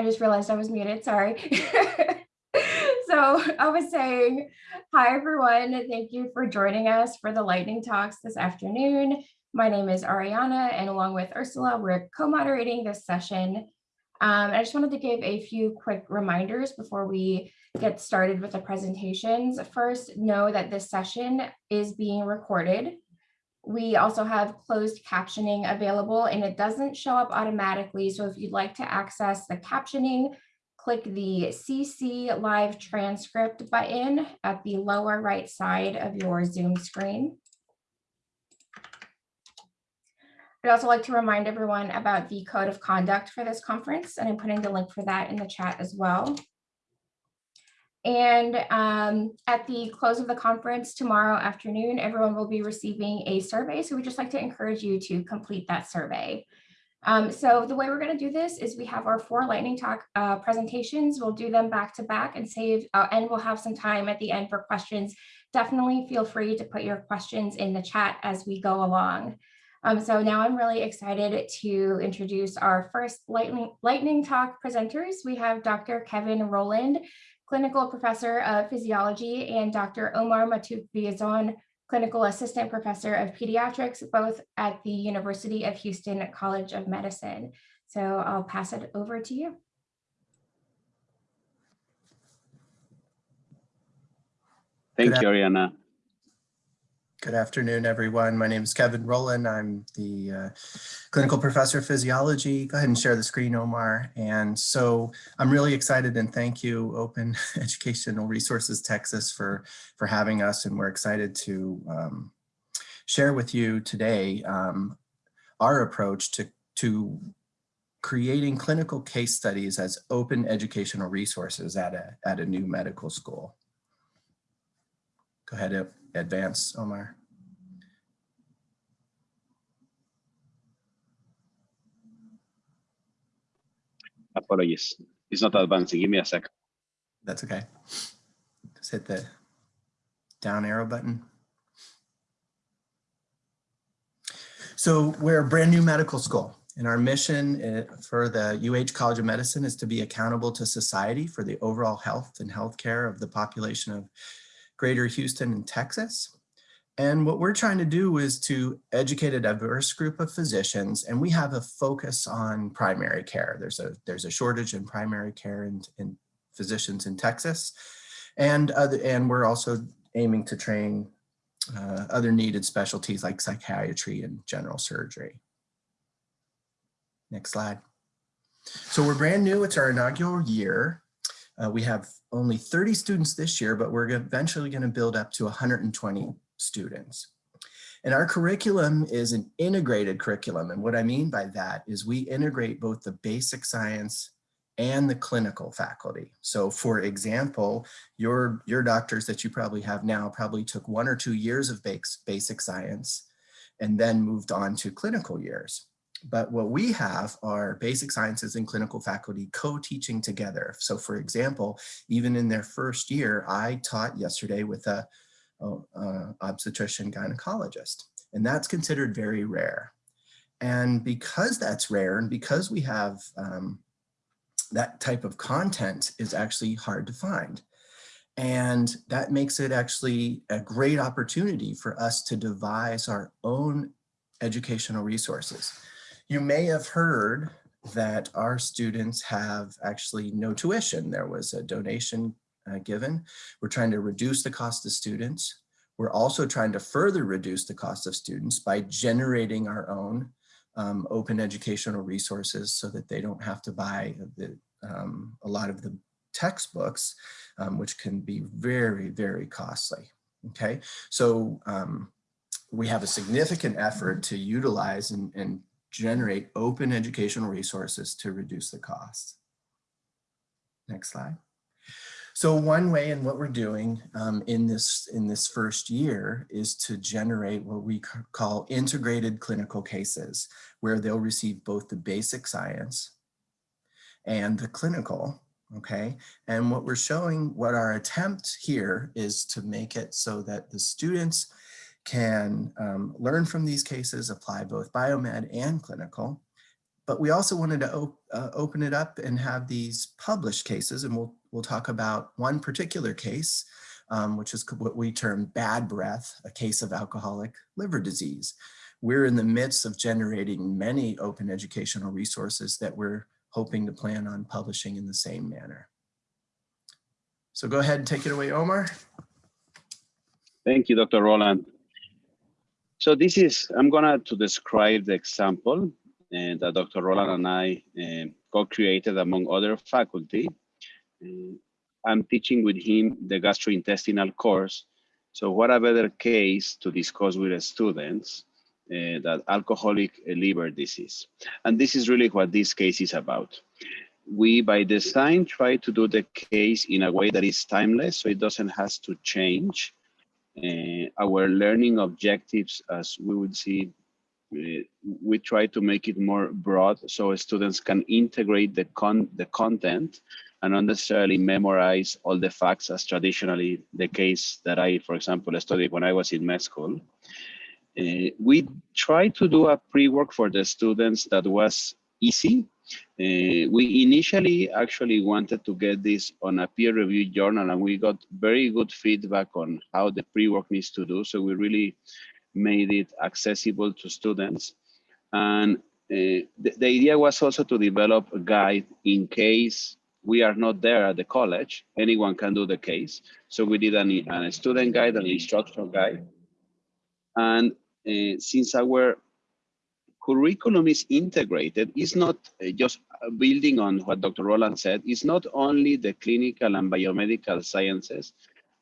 I just realized I was muted, sorry. so I was saying, hi everyone, thank you for joining us for the lightning talks this afternoon. My name is Ariana and along with Ursula, we're co-moderating this session. Um, I just wanted to give a few quick reminders before we get started with the presentations. First, know that this session is being recorded. We also have closed captioning available and it doesn't show up automatically. So if you'd like to access the captioning, click the CC live transcript button at the lower right side of your Zoom screen. I'd also like to remind everyone about the code of conduct for this conference, and I'm putting the link for that in the chat as well. And um, at the close of the conference tomorrow afternoon, everyone will be receiving a survey. So we just like to encourage you to complete that survey. Um, so the way we're going to do this is we have our four lightning talk uh, presentations. We'll do them back to back and save, uh, and we'll have some time at the end for questions. Definitely feel free to put your questions in the chat as we go along. Um, so now I'm really excited to introduce our first lightning, lightning talk presenters. We have Dr. Kevin Rowland, clinical professor of physiology, and Dr. Omar Matuk clinical assistant professor of pediatrics, both at the University of Houston College of Medicine. So I'll pass it over to you. Thank you, Ariana. Good afternoon, everyone. My name is Kevin Rowland. I'm the uh, clinical professor of physiology. Go ahead and share the screen, Omar. And so I'm really excited and thank you, Open Educational Resources Texas, for, for having us. And we're excited to um, share with you today um, our approach to, to creating clinical case studies as open educational resources at a, at a new medical school. Go ahead, advance, Omar. Apologies. It's not advancing. Give me a sec. That's okay. Just hit the down arrow button. So we're a brand new medical school and our mission eh, for the UH College of Medicine is to be accountable to society for the overall health and healthcare of the population of Greater Houston and Texas. And what we're trying to do is to educate a diverse group of physicians, and we have a focus on primary care. There's a there's a shortage in primary care and in physicians in Texas, and other, and we're also aiming to train uh, other needed specialties like psychiatry and general surgery. Next slide. So we're brand new. It's our inaugural year. Uh, we have only 30 students this year, but we're eventually going to build up to 120 students. And our curriculum is an integrated curriculum. And what I mean by that is we integrate both the basic science and the clinical faculty. So for example, your, your doctors that you probably have now probably took one or two years of basic science and then moved on to clinical years. But what we have are basic sciences and clinical faculty co-teaching together. So for example, even in their first year, I taught yesterday with a, a, a obstetrician gynecologist, and that's considered very rare. And because that's rare and because we have um, that type of content is actually hard to find. And that makes it actually a great opportunity for us to devise our own educational resources. You may have heard that our students have actually no tuition. There was a donation uh, given. We're trying to reduce the cost of students. We're also trying to further reduce the cost of students by generating our own um, open educational resources so that they don't have to buy the, um, a lot of the textbooks, um, which can be very, very costly. Okay, so um, we have a significant effort to utilize and, and generate open educational resources to reduce the cost. Next slide. So one way and what we're doing um, in this in this first year is to generate what we call integrated clinical cases, where they'll receive both the basic science and the clinical, okay? And what we're showing, what our attempt here is to make it so that the students can um, learn from these cases, apply both biomed and clinical, but we also wanted to op uh, open it up and have these published cases. And we'll, we'll talk about one particular case, um, which is what we term bad breath, a case of alcoholic liver disease. We're in the midst of generating many open educational resources that we're hoping to plan on publishing in the same manner. So go ahead and take it away, Omar. Thank you, Dr. Rowland. So this is, I'm gonna to describe the example and that Dr. Rowland and I uh, co-created among other faculty. Uh, I'm teaching with him the gastrointestinal course. So what a better case to discuss with the students uh, that alcoholic liver disease. And this is really what this case is about. We, by design, try to do the case in a way that is timeless, so it doesn't has to change. Uh, our learning objectives, as we would see, uh, we try to make it more broad so students can integrate the, con the content and not necessarily memorize all the facts as traditionally the case that I, for example, studied when I was in med school. Uh, we tried to do a pre-work for the students that was easy. Uh, we initially actually wanted to get this on a peer-reviewed journal and we got very good feedback on how the pre-work needs to do. So we really made it accessible to students. And uh, the, the idea was also to develop a guide in case we are not there at the college, anyone can do the case. So we did an, an student guide, an instructional guide. And uh, since our curriculum is integrated, it's not uh, just building on what Dr. Rowland said, it's not only the clinical and biomedical sciences,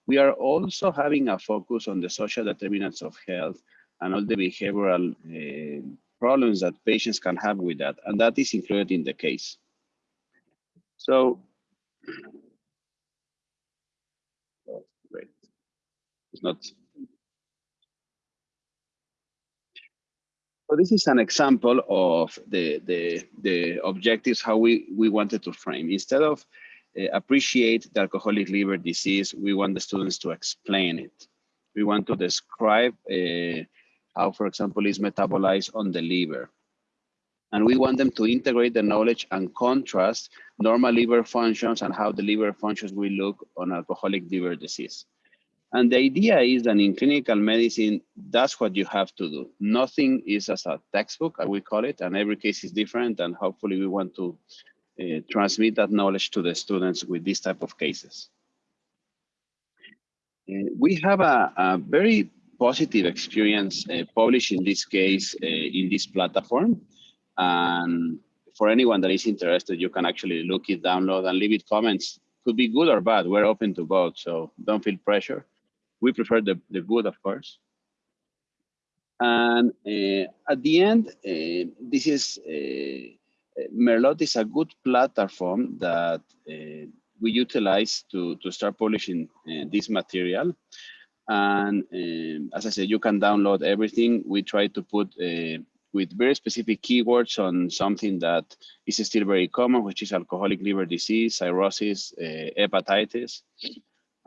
we are also having a focus on the social determinants of health and all the behavioral uh, problems that patients can have with that, and that is included in the case. So, oh, great. It's not. So this is an example of the, the, the objectives, how we, we wanted to frame. Instead of uh, appreciate the alcoholic liver disease, we want the students to explain it. We want to describe uh, how, for example, is metabolized on the liver. And we want them to integrate the knowledge and contrast normal liver functions and how the liver functions will look on alcoholic liver disease. And the idea is that in clinical medicine, that's what you have to do. Nothing is as a textbook, I will call it, and every case is different. And hopefully we want to uh, transmit that knowledge to the students with this type of cases. Uh, we have a, a, very positive experience uh, published in this case in this platform. And for anyone that is interested, you can actually look it, download and leave it comments. Could be good or bad. We're open to both, so don't feel pressure. We prefer the, the good, of course. And uh, at the end, uh, this is Merlot is a good platform that uh, we utilize to, to start publishing uh, this material. And um, as I said, you can download everything. We try to put uh, with very specific keywords on something that is still very common, which is alcoholic liver disease, cirrhosis, uh, hepatitis.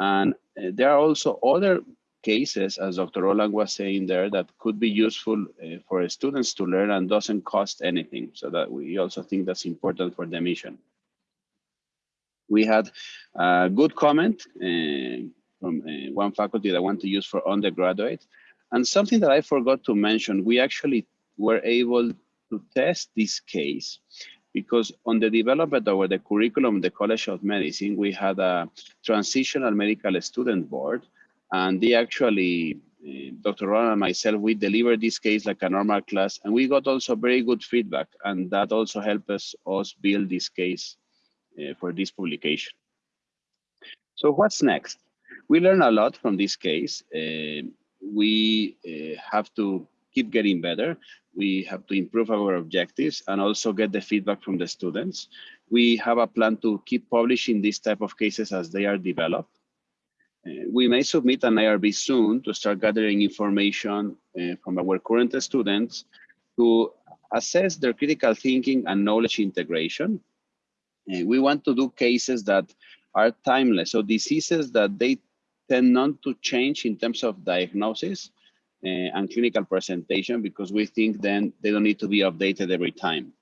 And uh, there are also other cases, as Dr. Rowland was saying there, that could be useful uh, for students to learn and doesn't cost anything. So that we also think that's important for the mission. We had a good comment uh, from uh, one faculty that want to use for undergraduate. And something that I forgot to mention, we actually were able to test this case because on the development of the curriculum, the College of Medicine, we had a transitional medical student board and they actually, uh, Dr. Ron and myself, we delivered this case like a normal class, and we got also very good feedback, and that also helped us, us build this case uh, for this publication. So what's next? We learn a lot from this case. Uh, we have to keep getting better. We have to improve our objectives and also get the feedback from the students. We have a plan to keep publishing these type of cases as they are developed. Uh, we may submit an IRB soon to start gathering information uh, from our current students to assess their critical thinking and knowledge integration. Uh, we want to do cases that are timeless, so diseases that they tend not to change in terms of diagnosis and clinical presentation because we think then they don't need to be updated every time.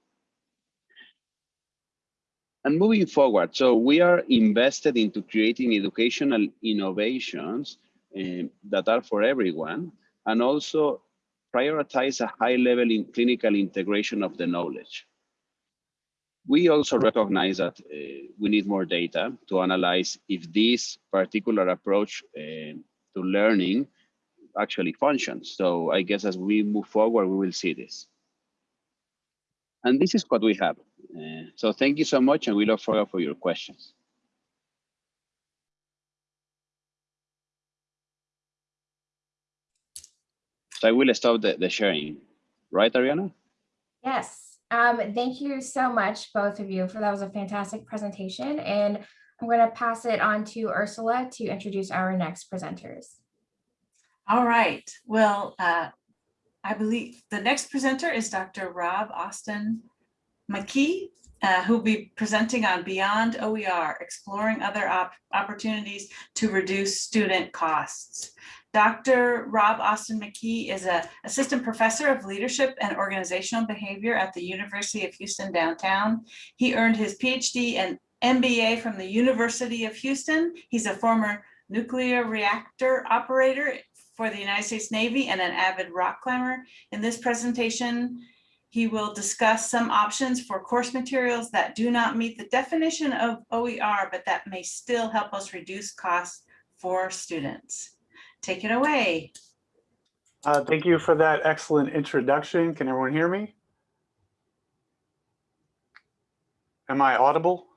and moving forward, so we are invested into creating educational innovations um, that are for everyone, and also prioritize a high level in clinical integration of the knowledge. We also recognize that uh, we need more data to analyze if this particular approach uh, to learning actually functions. So I guess as we move forward, we will see this. And this is what we have. Uh, so thank you so much, and we look forward for your questions. So I will stop the, the sharing, right, Ariana? Yes, um, thank you so much, both of you, for that was a fantastic presentation. And I'm going to pass it on to Ursula to introduce our next presenters. All right, well, uh, I believe the next presenter is Dr. Rob Austin McKee, uh, who'll be presenting on Beyond OER, exploring other op opportunities to reduce student costs. Dr. Rob Austin McKee is an assistant professor of leadership and organizational behavior at the University of Houston downtown. He earned his PhD and MBA from the University of Houston. He's a former nuclear reactor operator for the United States Navy and an avid rock climber. In this presentation, he will discuss some options for course materials that do not meet the definition of OER, but that may still help us reduce costs for students. Take it away. Uh, thank you for that excellent introduction. Can everyone hear me? Am I audible?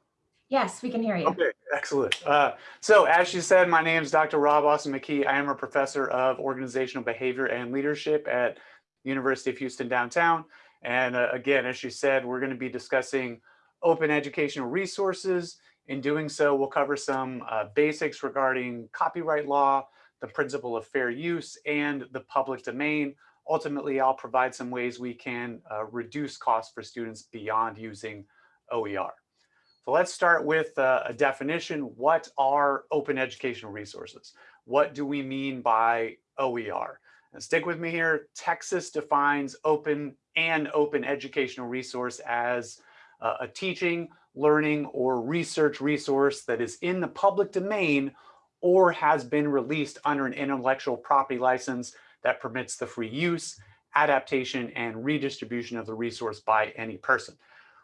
Yes, we can hear you. Okay, excellent. Uh, so as she said, my name is Dr. Rob Austin McKee. I am a professor of organizational behavior and leadership at University of Houston downtown. And uh, again, as she said, we're going to be discussing open educational resources. In doing so, we'll cover some uh, basics regarding copyright law, the principle of fair use, and the public domain. Ultimately, I'll provide some ways we can uh, reduce costs for students beyond using OER. So let's start with uh, a definition. What are open educational resources? What do we mean by OER? And stick with me here. Texas defines open and open educational resource as uh, a teaching, learning, or research resource that is in the public domain or has been released under an intellectual property license that permits the free use, adaptation, and redistribution of the resource by any person.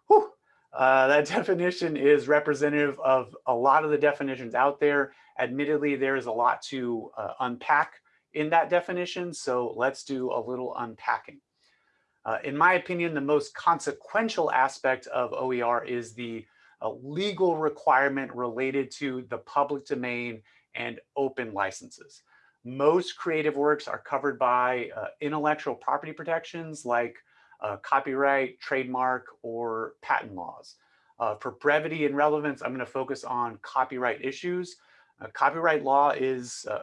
Whew. Uh, that definition is representative of a lot of the definitions out there. Admittedly, there is a lot to uh, unpack in that definition, so let's do a little unpacking. Uh, in my opinion, the most consequential aspect of OER is the uh, legal requirement related to the public domain and open licenses. Most creative works are covered by uh, intellectual property protections like uh, copyright, trademark, or patent laws. Uh, for brevity and relevance, I'm going to focus on copyright issues. Uh, copyright law is uh,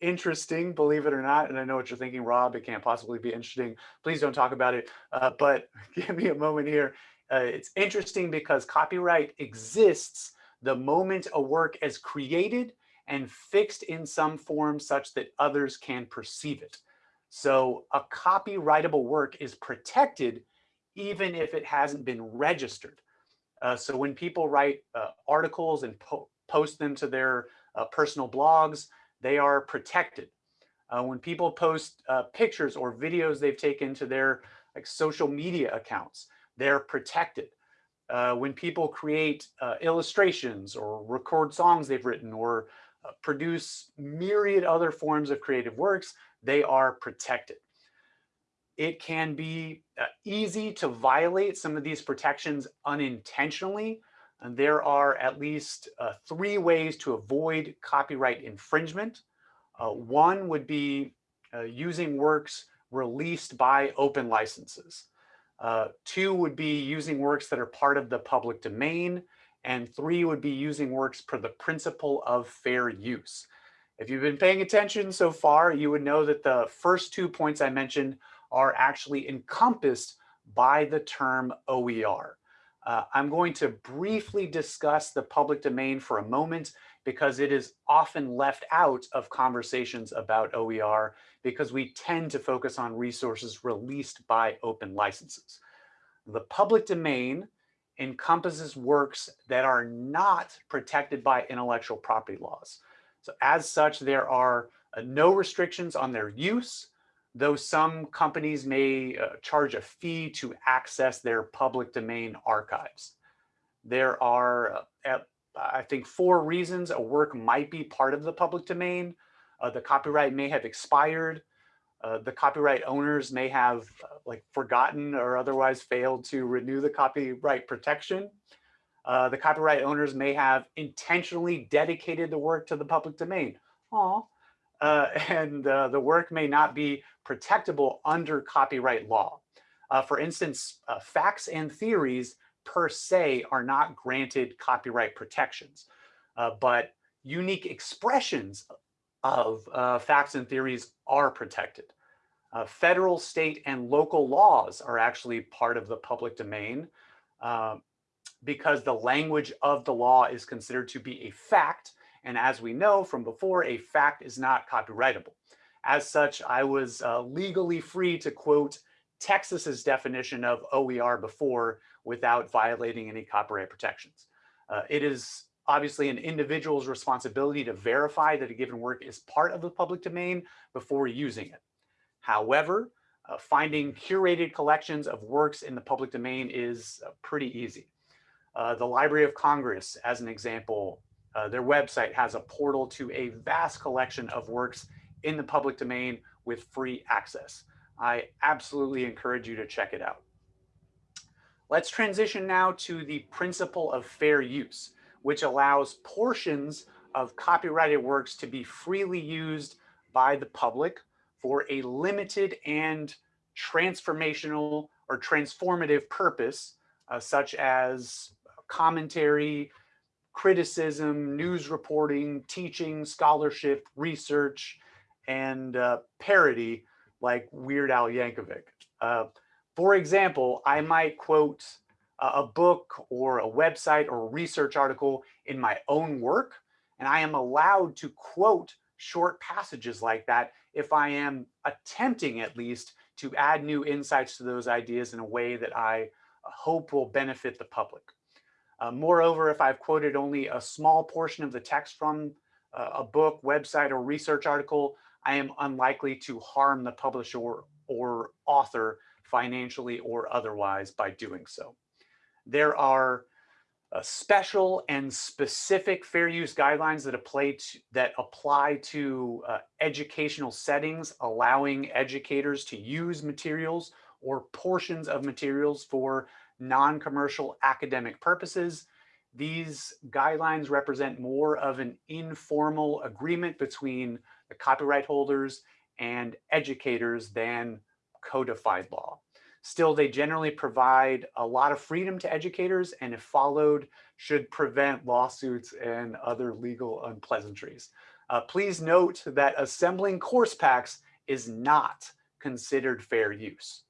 interesting, believe it or not. And I know what you're thinking, Rob, it can't possibly be interesting. Please don't talk about it. Uh, but give me a moment here. Uh, it's interesting because copyright exists the moment a work is created and fixed in some form such that others can perceive it. So a copyrightable work is protected even if it hasn't been registered. Uh, so when people write uh, articles and po post them to their uh, personal blogs, they are protected. Uh, when people post uh, pictures or videos they've taken to their like social media accounts, they're protected. Uh, when people create illustrations or record songs they've written or produce myriad other forms of creative works, they are protected. It can be uh, easy to violate some of these protections unintentionally. And there are at least uh, three ways to avoid copyright infringement. Uh, one would be uh, using works released by open licenses. Uh, two would be using works that are part of the public domain. And three would be using works per the principle of fair use. If you've been paying attention so far, you would know that the first two points I mentioned are actually encompassed by the term OER. Uh, I'm going to briefly discuss the public domain for a moment because it is often left out of conversations about OER because we tend to focus on resources released by open licenses. The public domain encompasses works that are not protected by intellectual property laws. So as such, there are uh, no restrictions on their use, though some companies may uh, charge a fee to access their public domain archives. There are, uh, I think, four reasons a work might be part of the public domain. Uh, the copyright may have expired. Uh, the copyright owners may have uh, like forgotten or otherwise failed to renew the copyright protection. Uh, the copyright owners may have intentionally dedicated the work to the public domain. Uh, and uh, the work may not be protectable under copyright law. Uh, for instance, uh, facts and theories per se are not granted copyright protections, but unique expressions of facts and theories are protected. Federal, state, and local laws are actually part of the public domain uh, because the language of the law is considered to be a fact. And as we know from before, a fact is not copyrightable. As such, I was uh, legally free to quote Texas's definition of OER before without violating any copyright protections. Uh, it is obviously an individual's responsibility to verify that a given work is part of the public domain before using it. However, uh, finding curated collections of works in the public domain is uh, pretty easy. Uh, the Library of Congress, as an example, uh, their website has a portal to a vast collection of works in the public domain with free access. I absolutely encourage you to check it out. Let's transition now to the principle of fair use, which allows portions of copyrighted works to be freely used by the public for a limited and transformational or transformative purpose, uh, such as commentary, criticism, news reporting, teaching, scholarship, research, and uh, parody like Weird Al Yankovic. Uh, for example, I might quote a book or a website or a research article in my own work, and I am allowed to quote short passages like that if I am attempting at least to add new insights to those ideas in a way that I hope will benefit the public. Uh, moreover, if I've quoted only a small portion of the text from uh, a book, website, or research article, I am unlikely to harm the publisher or, or author financially or otherwise by doing so. There are uh, special and specific fair use guidelines that apply to, that apply to uh, educational settings, allowing educators to use materials or portions of materials for non-commercial academic purposes. These guidelines represent more of an informal agreement between the copyright holders and educators than codified law. Still, they generally provide a lot of freedom to educators and if followed should prevent lawsuits and other legal unpleasantries. Uh, please note that assembling course packs is not considered fair use.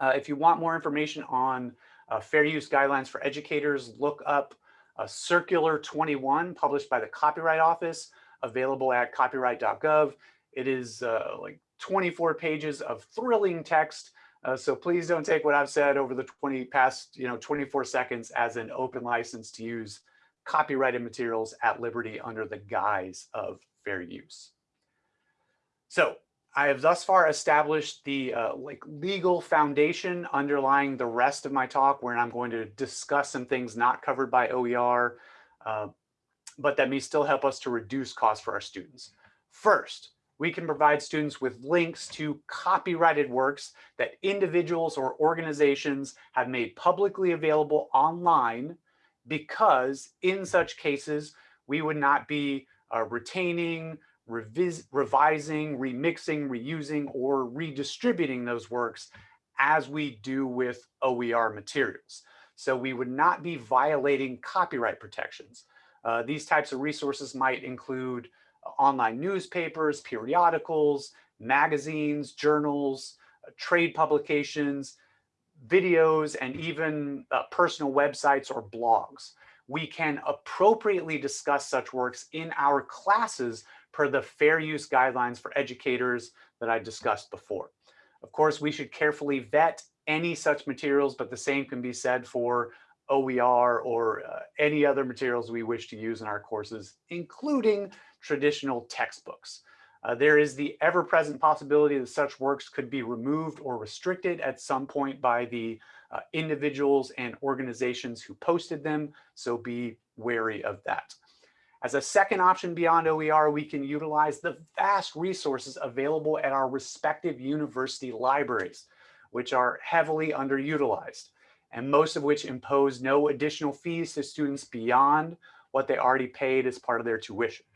Uh, if you want more information on uh, fair use guidelines for educators, look up uh, Circular 21 published by the Copyright Office, available at copyright.gov. It is uh, like 24 pages of thrilling text. Uh, so please don't take what I've said over the 20 past, you know, 24 seconds as an open license to use copyrighted materials at liberty under the guise of fair use. So I have thus far established the uh, like legal foundation underlying the rest of my talk where I'm going to discuss some things not covered by OER, uh, but that may still help us to reduce costs for our students. First, we can provide students with links to copyrighted works that individuals or organizations have made publicly available online because in such cases, we would not be uh, retaining, revis revising, remixing, reusing, or redistributing those works as we do with OER materials. So we would not be violating copyright protections. Uh, these types of resources might include uh, online newspapers, periodicals, magazines, journals, uh, trade publications, videos, and even uh, personal websites or blogs. We can appropriately discuss such works in our classes per the fair use guidelines for educators that I discussed before. Of course, we should carefully vet any such materials, but the same can be said for OER or uh, any other materials we wish to use in our courses, including traditional textbooks. Uh, there is the ever-present possibility that such works could be removed or restricted at some point by the uh, individuals and organizations who posted them, so be wary of that. As a second option beyond OER, we can utilize the vast resources available at our respective university libraries, which are heavily underutilized, and most of which impose no additional fees to students beyond what they already paid as part of their tuition.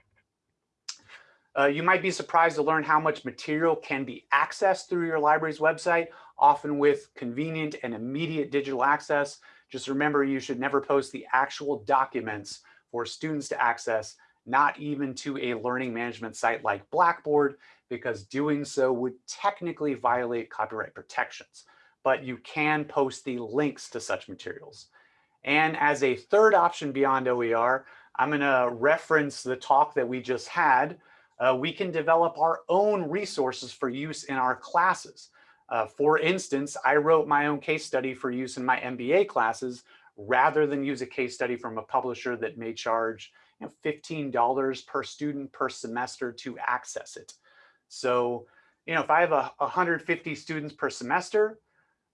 Uh, you might be surprised to learn how much material can be accessed through your library's website, often with convenient and immediate digital access. Just remember, you should never post the actual documents for students to access, not even to a learning management site like Blackboard, because doing so would technically violate copyright protections. But you can post the links to such materials. And as a third option beyond OER, I'm gonna reference the talk that we just had. Uh, we can develop our own resources for use in our classes. Uh, for instance, I wrote my own case study for use in my MBA classes rather than use a case study from a publisher that may charge you know, $15 per student per semester to access it. So, you know, if I have a 150 students per semester,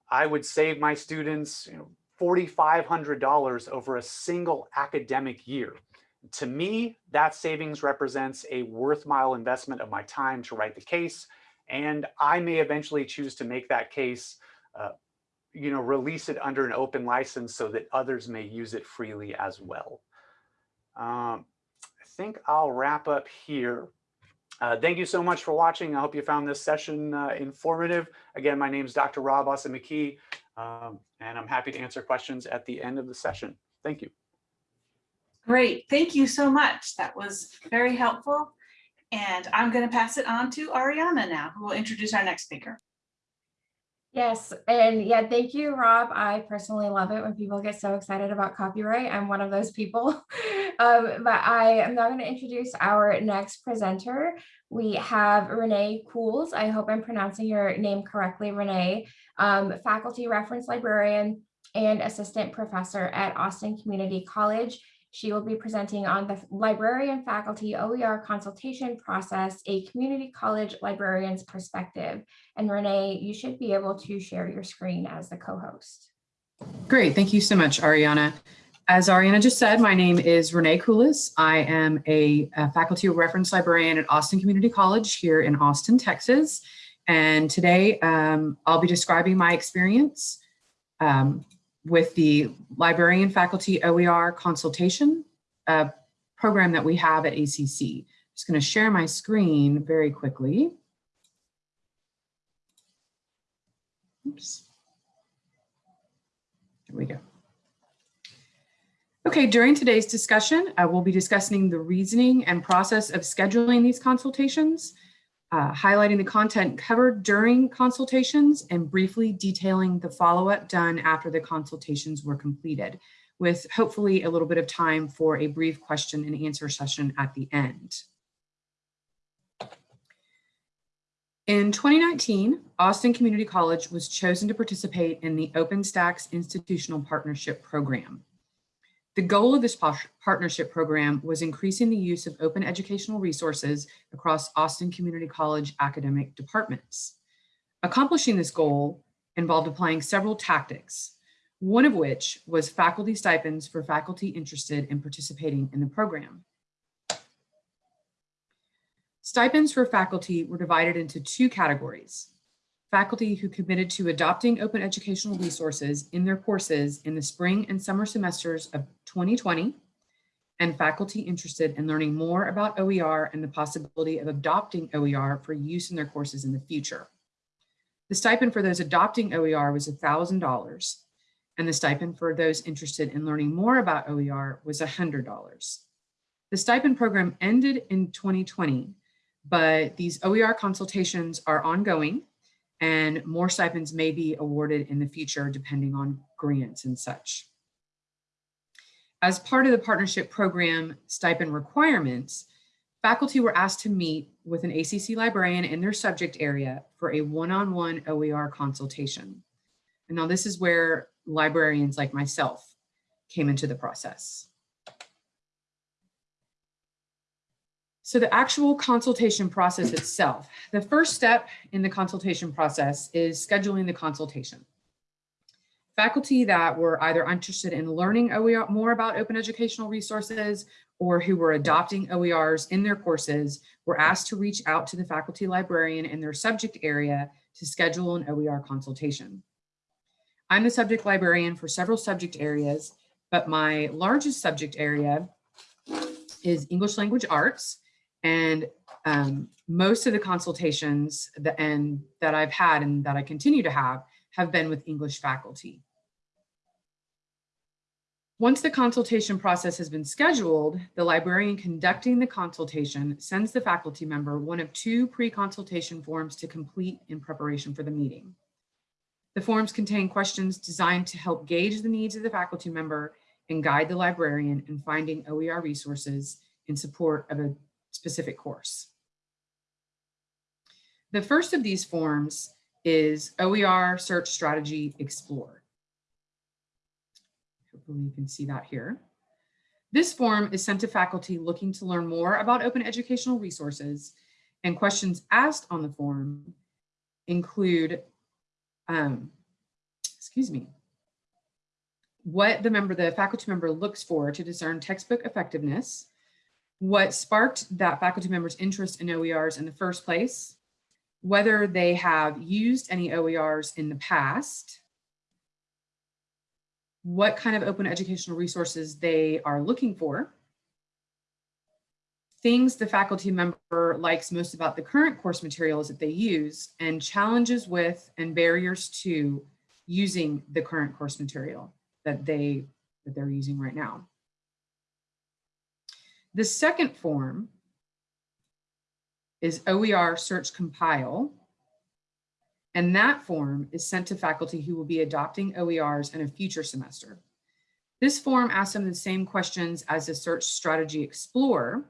I would save my students you know, $4,500 over a single academic year. To me, that savings represents a worthwhile investment of my time to write the case. And I may eventually choose to make that case uh, you know, release it under an open license so that others may use it freely as well. Um, I think I'll wrap up here. Uh, thank you so much for watching. I hope you found this session uh, informative. Again, my name is Dr. Rob Austin McKee, um, and I'm happy to answer questions at the end of the session. Thank you. Great, thank you so much. That was very helpful. And I'm going to pass it on to Ariana now, who will introduce our next speaker. Yes, and yeah, thank you, Rob. I personally love it when people get so excited about copyright. I'm one of those people. um, but I am now going to introduce our next presenter. We have Renee Cools. I hope I'm pronouncing your name correctly, Renee, um, faculty reference librarian and assistant professor at Austin Community College. She will be presenting on the librarian faculty OER consultation process, a community college librarian's perspective. And Renee, you should be able to share your screen as the co-host. Great, thank you so much, Ariana. As Ariana just said, my name is Renee Koulis. I am a, a faculty reference librarian at Austin Community College here in Austin, Texas. And today um, I'll be describing my experience um, with the librarian faculty OER consultation uh, program that we have at ACC. I'm just going to share my screen very quickly. Oops. There we go. Okay, during today's discussion, I will be discussing the reasoning and process of scheduling these consultations, uh, highlighting the content covered during consultations and briefly detailing the follow-up done after the consultations were completed with hopefully a little bit of time for a brief question and answer session at the end. In 2019, Austin Community College was chosen to participate in the OpenStax Institutional Partnership Program. The goal of this partnership program was increasing the use of open educational resources across Austin Community College academic departments. Accomplishing this goal involved applying several tactics, one of which was faculty stipends for faculty interested in participating in the program. Stipends for faculty were divided into two categories faculty who committed to adopting open educational resources in their courses in the spring and summer semesters of 2020, and faculty interested in learning more about OER and the possibility of adopting OER for use in their courses in the future. The stipend for those adopting OER was $1,000, and the stipend for those interested in learning more about OER was $100. The stipend program ended in 2020, but these OER consultations are ongoing and more stipends may be awarded in the future depending on grants and such. As part of the partnership program stipend requirements, faculty were asked to meet with an ACC librarian in their subject area for a one-on-one -on -one OER consultation. And now this is where librarians like myself came into the process. So the actual consultation process itself, the first step in the consultation process is scheduling the consultation. Faculty that were either interested in learning OER, more about open educational resources or who were adopting OERs in their courses were asked to reach out to the faculty librarian in their subject area to schedule an OER consultation. I'm the subject librarian for several subject areas, but my largest subject area is English language arts. And um, most of the consultations that, and that I've had and that I continue to have have been with English faculty. Once the consultation process has been scheduled, the librarian conducting the consultation sends the faculty member one of two pre-consultation forms to complete in preparation for the meeting. The forms contain questions designed to help gauge the needs of the faculty member and guide the librarian in finding OER resources in support of a specific course. The first of these forms is OER Search Strategy Explore. Hopefully you can see that here. This form is sent to faculty looking to learn more about open educational resources and questions asked on the form include, um, excuse me, what the member, the faculty member looks for to discern textbook effectiveness, what sparked that faculty member's interest in OERs in the first place, whether they have used any OERs in the past, what kind of open educational resources they are looking for, things the faculty member likes most about the current course materials that they use, and challenges with and barriers to using the current course material that, they, that they're using right now. The second form is OER Search Compile. And that form is sent to faculty who will be adopting OERs in a future semester. This form asks them the same questions as the Search Strategy Explorer,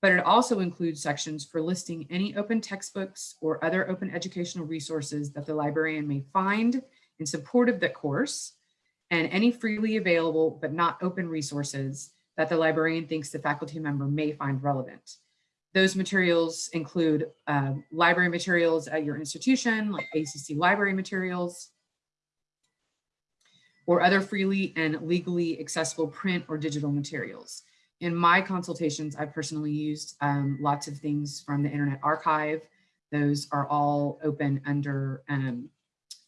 but it also includes sections for listing any open textbooks or other open educational resources that the librarian may find in support of the course, and any freely available but not open resources that the librarian thinks the faculty member may find relevant. Those materials include uh, library materials at your institution, like ACC library materials, or other freely and legally accessible print or digital materials. In my consultations, I personally used um, lots of things from the Internet Archive. Those are all open under um,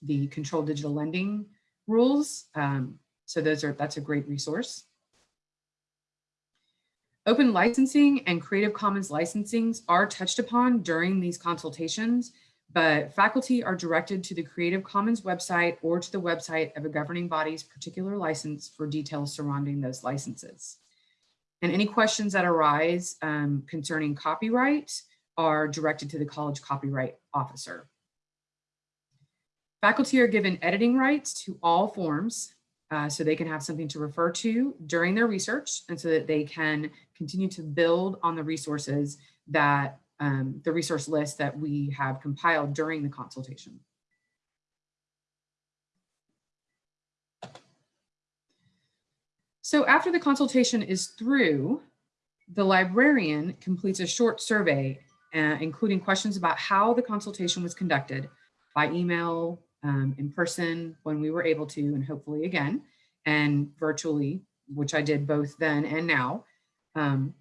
the controlled digital lending rules. Um, so those are that's a great resource. Open licensing and Creative Commons licensings are touched upon during these consultations, but faculty are directed to the Creative Commons website or to the website of a governing body's particular license for details surrounding those licenses. And any questions that arise um, concerning copyright are directed to the college copyright officer. Faculty are given editing rights to all forms uh, so they can have something to refer to during their research and so that they can continue to build on the resources that um, the resource list that we have compiled during the consultation. So after the consultation is through, the librarian completes a short survey, uh, including questions about how the consultation was conducted by email, um, in person when we were able to, and hopefully again, and virtually, which I did both then and now. Um,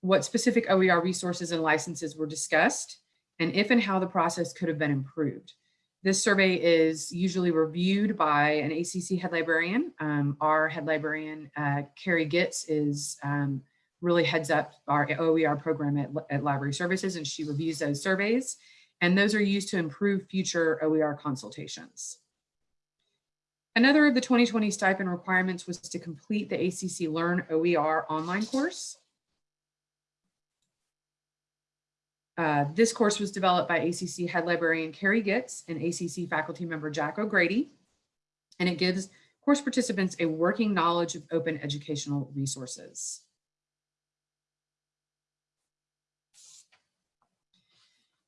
what specific OER resources and licenses were discussed, and if and how the process could have been improved. This survey is usually reviewed by an ACC head librarian. Um, our head librarian, uh, Carrie Gitz, is um, really heads up our OER program at, at Library Services, and she reviews those surveys and those are used to improve future OER consultations. Another of the 2020 stipend requirements was to complete the ACC Learn OER online course. Uh, this course was developed by ACC head librarian Carrie Gitz and ACC faculty member Jack O'Grady, and it gives course participants a working knowledge of open educational resources.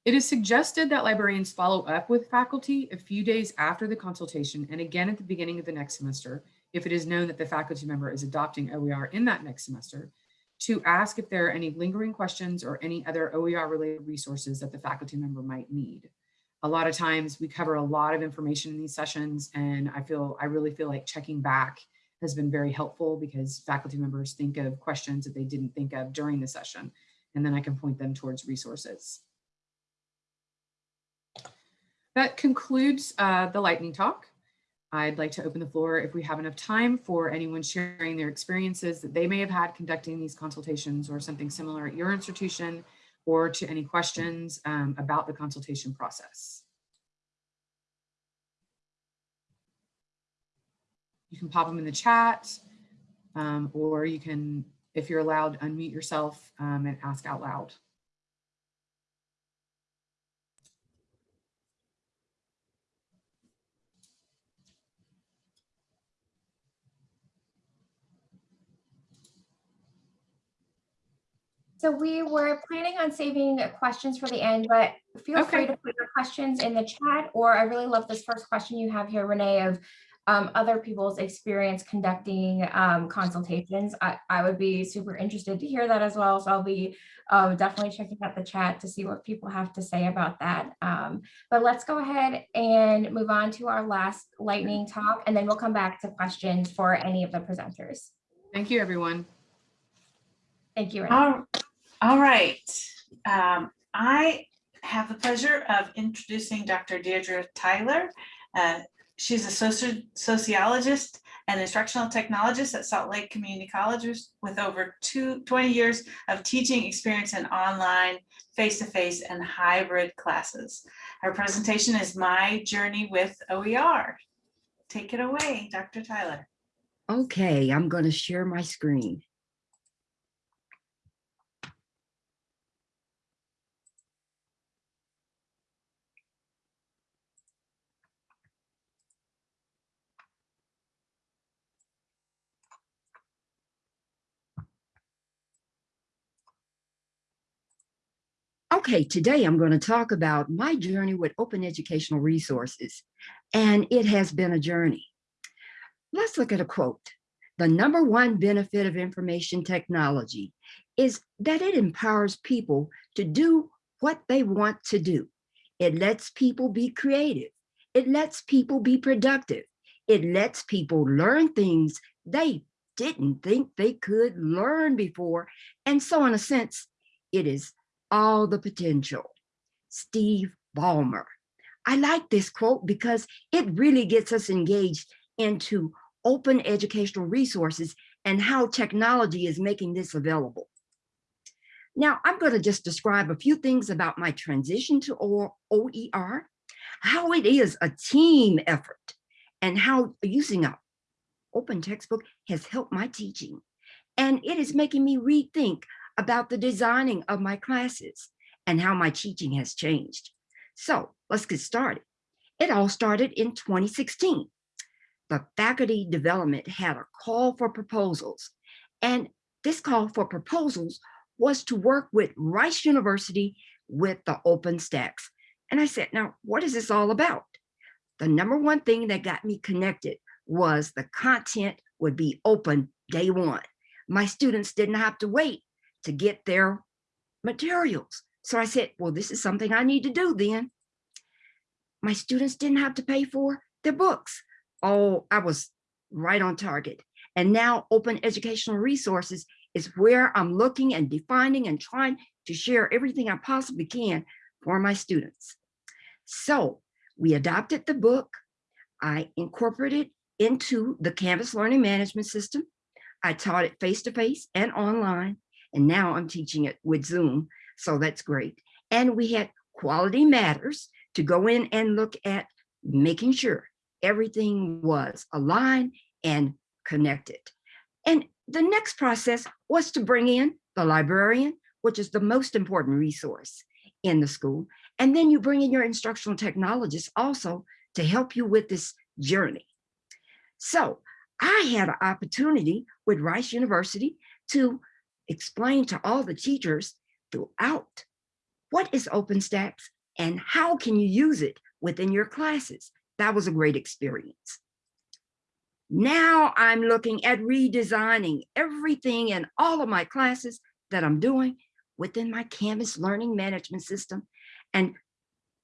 It is suggested that librarians follow up with faculty a few days after the consultation and again at the beginning of the next semester if it is known that the faculty member is adopting OER in that next semester, to ask if there are any lingering questions or any other OER related resources that the faculty member might need. A lot of times we cover a lot of information in these sessions and I feel, I really feel like checking back has been very helpful because faculty members think of questions that they didn't think of during the session, and then I can point them towards resources. That concludes uh, the lightning talk. I'd like to open the floor if we have enough time for anyone sharing their experiences that they may have had conducting these consultations or something similar at your institution or to any questions um, about the consultation process. You can pop them in the chat um, or you can, if you're allowed, unmute yourself um, and ask out loud. So we were planning on saving questions for the end, but feel free to put your questions in the chat, or I really love this first question you have here, Renee, of um, other people's experience conducting um, consultations. I, I would be super interested to hear that as well. So I'll be um, definitely checking out the chat to see what people have to say about that. Um, but let's go ahead and move on to our last lightning talk, and then we'll come back to questions for any of the presenters. Thank you, everyone. Thank you. Renee. All, right. Um, I have the pleasure of introducing Dr. Deirdre Tyler. Uh, She's a soci- sociologist and instructional technologist at Salt Lake Community College with over two, 20 years of teaching experience in online, face-to-face, and hybrid classes. Her presentation is My Journey with OER. Take it away, Dr. Tyler. Okay, I'm going to share my screen. Okay, today I'm going to talk about my journey with open educational resources, and it has been a journey. Let's look at a quote. The number one benefit of information technology is that it empowers people to do what they want to do. It lets people be creative. It lets people be productive. It lets people learn things they didn't think they could learn before. And so in a sense, it is all the potential. Steve Ballmer. I like this quote because it really gets us engaged into open educational resources and how technology is making this available. Now, I'm going to just describe a few things about my transition to OER, how it is a team effort, and how using a open textbook has helped my teaching. And it is making me rethink about the designing of my classes and how my teaching has changed. So let's get started. It all started in 2016 the faculty development had a call for proposals. And this call for proposals was to work with Rice University with the OpenStax. And I said, now, what is this all about? The number one thing that got me connected was the content would be open day one. My students didn't have to wait to get their materials. So I said, well, this is something I need to do then. My students didn't have to pay for their books oh, I was right on target. And now open educational resources is where I'm looking and defining and trying to share everything I possibly can for my students. So we adopted the book. I incorporated it into the Canvas Learning Management System. I taught it face-to-face -face and online, and now I'm teaching it with Zoom, so that's great. And we had Quality Matters to go in and look at making sure everything was aligned and connected. And the next process was to bring in the librarian, which is the most important resource in the school. And then you bring in your instructional technologist also to help you with this journey. So I had an opportunity with Rice University to explain to all the teachers throughout what is OpenStax and how can you use it within your classes that was a great experience. Now I'm looking at redesigning everything in all of my classes that I'm doing within my Canvas learning management system. And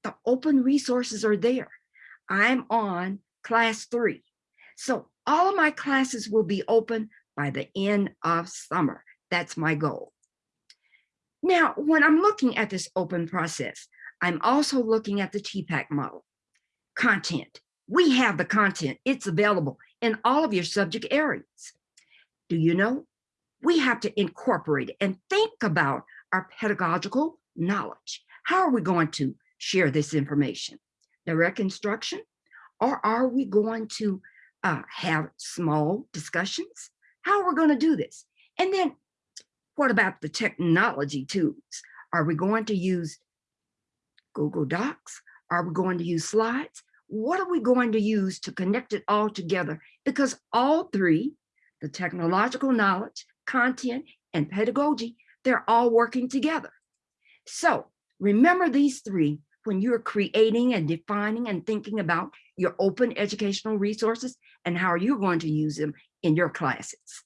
the open resources are there. I'm on class three. So all of my classes will be open by the end of summer. That's my goal. Now, when I'm looking at this open process, I'm also looking at the TPACK model. Content. We have the content. It's available in all of your subject areas. Do you know? We have to incorporate and think about our pedagogical knowledge. How are we going to share this information? Direct instruction? Or are we going to uh, have small discussions? How are we going to do this? And then what about the technology tools? Are we going to use Google Docs? Are we going to use slides? What are we going to use to connect it all together? Because all three, the technological knowledge, content, and pedagogy, they're all working together. So remember these three when you're creating and defining and thinking about your open educational resources and how you're going to use them in your classes.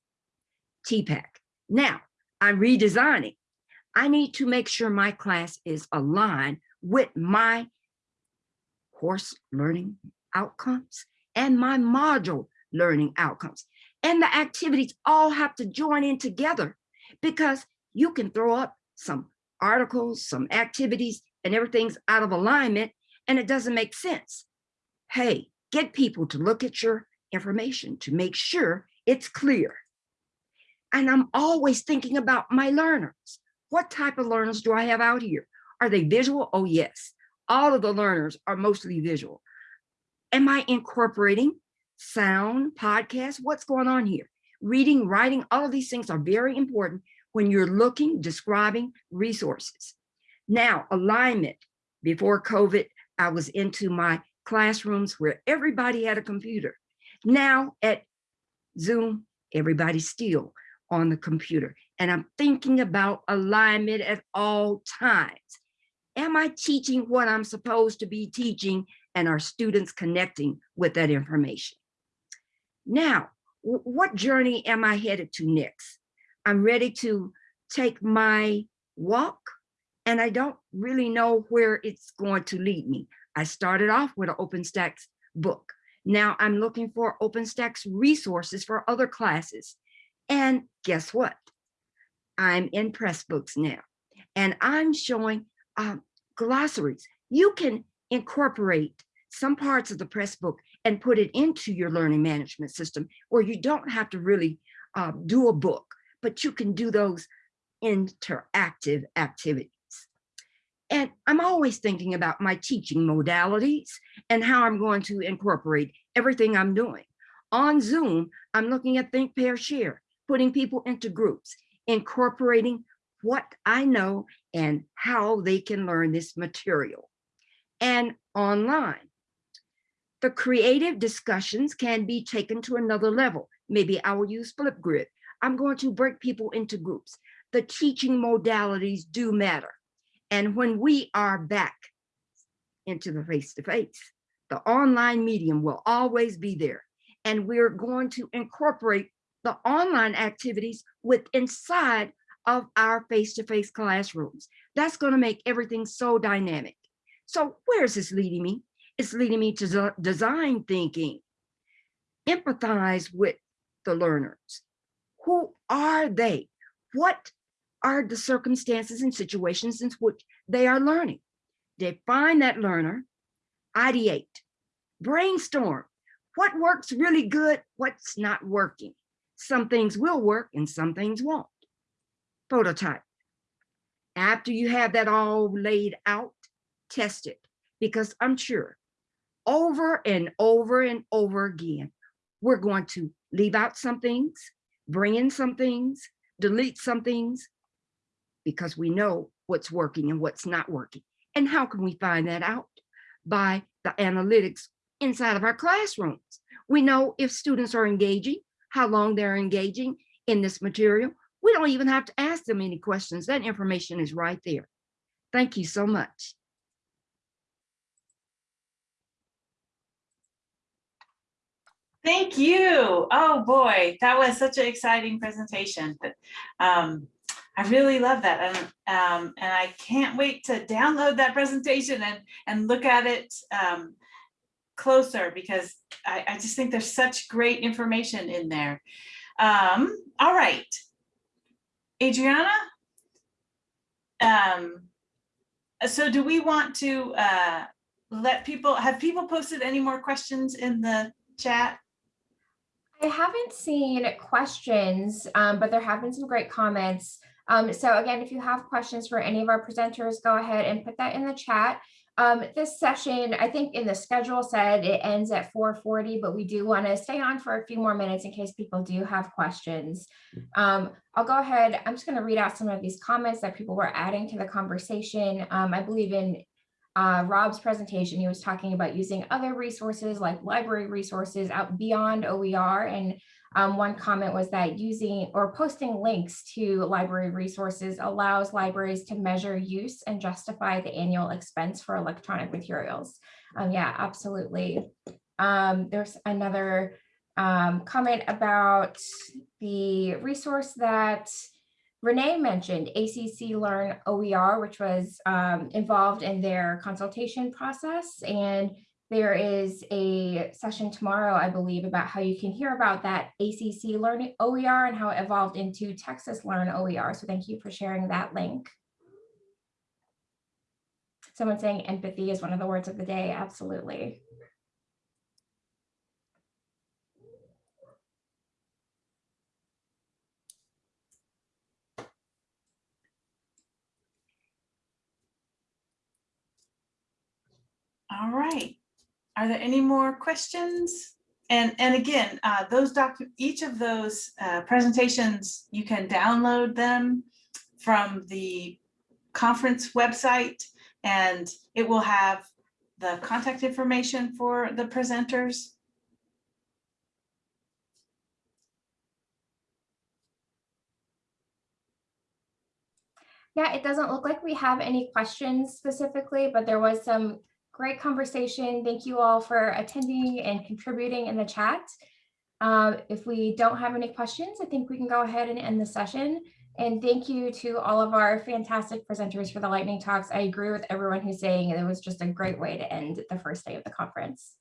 TPACK. Now, I'm redesigning. I need to make sure my class is aligned with my course learning outcomes and my module learning outcomes. And the activities all have to join in together because you can throw up some articles, some activities, and everything's out of alignment and it doesn't make sense. Hey, get people to look at your information to make sure it's clear. And I'm always thinking about my learners. What type of learners do I have out here? Are they visual? Oh, yes. All of the learners are mostly visual. Am I incorporating sound, podcasts? What's going on here? Reading, writing, all of these things are very important when you're looking, describing resources. Now, alignment. Before COVID, I was into my classrooms where everybody had a computer. Now at Zoom, everybody's still on the computer. And I'm thinking about alignment at all times. Am I teaching what I'm supposed to be teaching and are students connecting with that information? Now, what journey am I headed to next? I'm ready to take my walk and I don't really know where it's going to lead me. I started off with an OpenStax book. Now I'm looking for OpenStax resources for other classes. And guess what? I'm in Pressbooks now, and I'm showing um, glossaries. You can incorporate some parts of the press book and put it into your learning management system where you don't have to really uh, do a book, but you can do those interactive activities. And I'm always thinking about my teaching modalities and how I'm going to incorporate everything I'm doing. On Zoom, I'm looking at Think, Pair, Share, putting people into groups, incorporating what I know and how they can learn this material. And online, the creative discussions can be taken to another level. Maybe I will use Flipgrid. I'm going to break people into groups. The teaching modalities do matter. And when we are back into the face-to-face, -face, the online medium will always be there. And we're going to incorporate the online activities with inside of our face-to-face -face classrooms. That's going to make everything so dynamic. So where is this leading me? It's leading me to design thinking. Empathize with the learners. Who are they? What are the circumstances and situations in which they are learning. Define that learner, ideate, brainstorm. What works really good, what's not working. Some things will work and some things won't. Prototype. After you have that all laid out, test it because I'm sure over and over and over again, we're going to leave out some things, bring in some things, delete some things, because we know what's working and what's not working. And how can we find that out? By the analytics inside of our classrooms. We know if students are engaging, how long they're engaging in this material. We don't even have to ask them any questions. That information is right there. Thank you so much. Thank you. Oh, boy, that was such an exciting presentation. Um, I really love that. And, um, and I can't wait to download that presentation and, and look at it um, closer because I, I just think there's such great information in there. Um, all right. Adriana? Um, so do we want to uh, let people, have people posted any more questions in the chat? I haven't seen questions, um, but there have been some great comments. Um, so again, if you have questions for any of our presenters, go ahead and put that in the chat. Um, this session, I think in the schedule said it ends at 4:40, but we do want to stay on for a few more minutes in case people do have questions. Um, I'll go ahead. I'm just going to read out some of these comments that people were adding to the conversation. Um, I believe in uh, Rob's presentation, he was talking about using other resources like library resources out beyond OER. And um, one comment was that using or posting links to library resources allows libraries to measure use and justify the annual expense for electronic materials. Um, yeah, absolutely. Um, there's another um, comment about the resource that Renee mentioned ACC Learn OER, which was um, involved in their consultation process. And there is a session tomorrow, I believe, about how you can hear about that ACC Learn OER and how it evolved into Texas Learn OER. So thank you for sharing that link. Someone saying empathy is one of the words of the day. Absolutely. All right. Are there any more questions? And, and again, uh, those doc, each of those uh, presentations, you can download them from the conference website and it will have the contact information for the presenters. Yeah, it doesn't look like we have any questions specifically, but there was some great conversation. Thank you all for attending and contributing in the chat. Uh, if we don't have any questions, I think we can go ahead and end the session. And thank you to all of our fantastic presenters for the lightning talks. I agree with everyone who's saying it was just a great way to end the first day of the conference.